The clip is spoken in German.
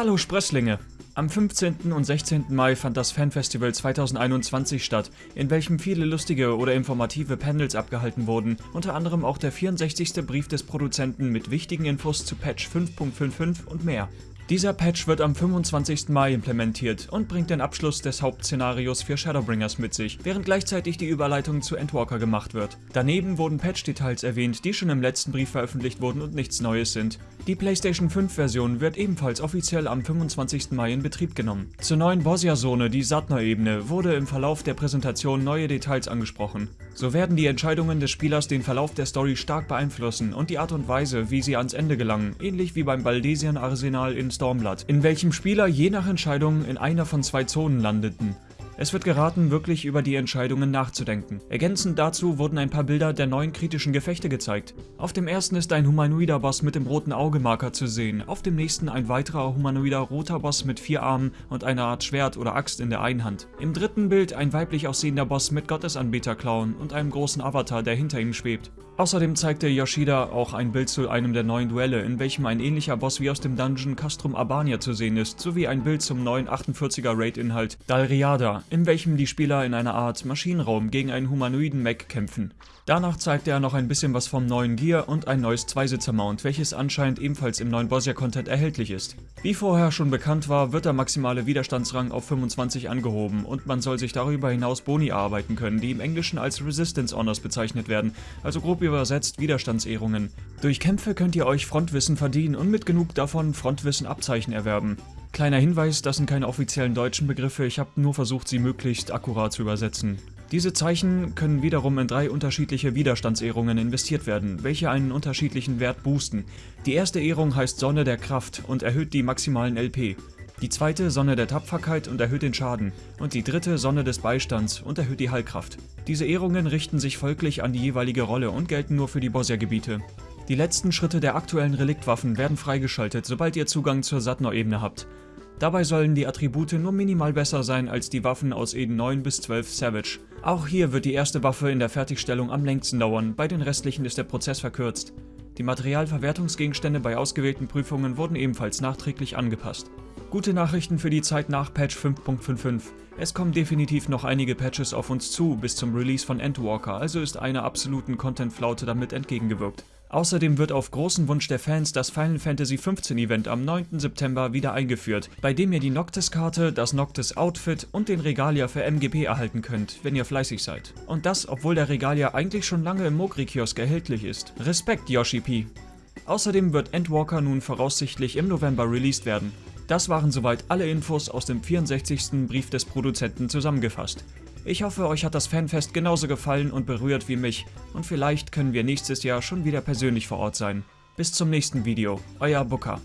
Hallo Sprösslinge! Am 15. und 16. Mai fand das Fanfestival 2021 statt, in welchem viele lustige oder informative Panels abgehalten wurden, unter anderem auch der 64. Brief des Produzenten mit wichtigen Infos zu Patch 5.55 und mehr. Dieser Patch wird am 25. Mai implementiert und bringt den Abschluss des Hauptszenarios für Shadowbringers mit sich, während gleichzeitig die Überleitung zu Endwalker gemacht wird. Daneben wurden Patch-Details erwähnt, die schon im letzten Brief veröffentlicht wurden und nichts Neues sind. Die PlayStation 5 Version wird ebenfalls offiziell am 25. Mai in Betrieb genommen. Zur neuen Bosia-Zone, die Satner-Ebene, wurde im Verlauf der Präsentation neue Details angesprochen. So werden die Entscheidungen des Spielers den Verlauf der Story stark beeinflussen und die Art und Weise, wie sie ans Ende gelangen, ähnlich wie beim Baldesian-Arsenal in Stormblood, in welchem Spieler je nach Entscheidung in einer von zwei Zonen landeten. Es wird geraten, wirklich über die Entscheidungen nachzudenken. Ergänzend dazu wurden ein paar Bilder der neuen kritischen Gefechte gezeigt. Auf dem ersten ist ein humanoider Boss mit dem roten Augemarker zu sehen, auf dem nächsten ein weiterer humanoider roter Boss mit vier Armen und einer Art Schwert oder Axt in der einen Hand. Im dritten Bild ein weiblich aussehender Boss mit Gottesanbeterklauen und einem großen Avatar, der hinter ihm schwebt. Außerdem zeigte Yoshida auch ein Bild zu einem der neuen Duelle, in welchem ein ähnlicher Boss wie aus dem Dungeon Castrum Albania zu sehen ist, sowie ein Bild zum neuen 48er Raid-Inhalt Dalriada, in welchem die Spieler in einer Art Maschinenraum gegen einen humanoiden Mech kämpfen. Danach zeigte er noch ein bisschen was vom neuen Gear und ein neues Zweisitzer-Mount, welches anscheinend ebenfalls im neuen Bosia-Content erhältlich ist. Wie vorher schon bekannt war, wird der maximale Widerstandsrang auf 25 angehoben und man soll sich darüber hinaus Boni erarbeiten können, die im Englischen als Resistance Honors bezeichnet werden, also grob übersetzt Widerstandsehrungen. Durch Kämpfe könnt ihr euch Frontwissen verdienen und mit genug davon Frontwissen Abzeichen erwerben. Kleiner Hinweis, das sind keine offiziellen deutschen Begriffe, ich habe nur versucht, sie möglichst akkurat zu übersetzen. Diese Zeichen können wiederum in drei unterschiedliche Widerstandsehrungen investiert werden, welche einen unterschiedlichen Wert boosten. Die erste Ehrung heißt Sonne der Kraft und erhöht die maximalen LP. Die zweite Sonne der Tapferkeit und erhöht den Schaden und die dritte Sonne des Beistands und erhöht die Heilkraft. Diese Ehrungen richten sich folglich an die jeweilige Rolle und gelten nur für die Bosia-Gebiete. Die letzten Schritte der aktuellen Reliktwaffen werden freigeschaltet, sobald ihr Zugang zur Satnor-Ebene habt. Dabei sollen die Attribute nur minimal besser sein als die Waffen aus Eden 9 bis 12 Savage. Auch hier wird die erste Waffe in der Fertigstellung am längsten dauern, bei den restlichen ist der Prozess verkürzt. Die Materialverwertungsgegenstände bei ausgewählten Prüfungen wurden ebenfalls nachträglich angepasst. Gute Nachrichten für die Zeit nach Patch 5.55. Es kommen definitiv noch einige Patches auf uns zu bis zum Release von Endwalker, also ist einer absoluten Content-Flaute damit entgegengewirkt. Außerdem wird auf großen Wunsch der Fans das Final Fantasy XV Event am 9. September wieder eingeführt, bei dem ihr die Noctis-Karte, das Noctis-Outfit und den Regalia für MGP erhalten könnt, wenn ihr fleißig seid. Und das, obwohl der Regalia eigentlich schon lange im Mogri-Kiosk erhältlich ist. Respekt, Yoshi P. Außerdem wird Endwalker nun voraussichtlich im November released werden. Das waren soweit alle Infos aus dem 64. Brief des Produzenten zusammengefasst. Ich hoffe, euch hat das Fanfest genauso gefallen und berührt wie mich und vielleicht können wir nächstes Jahr schon wieder persönlich vor Ort sein. Bis zum nächsten Video, euer Booker.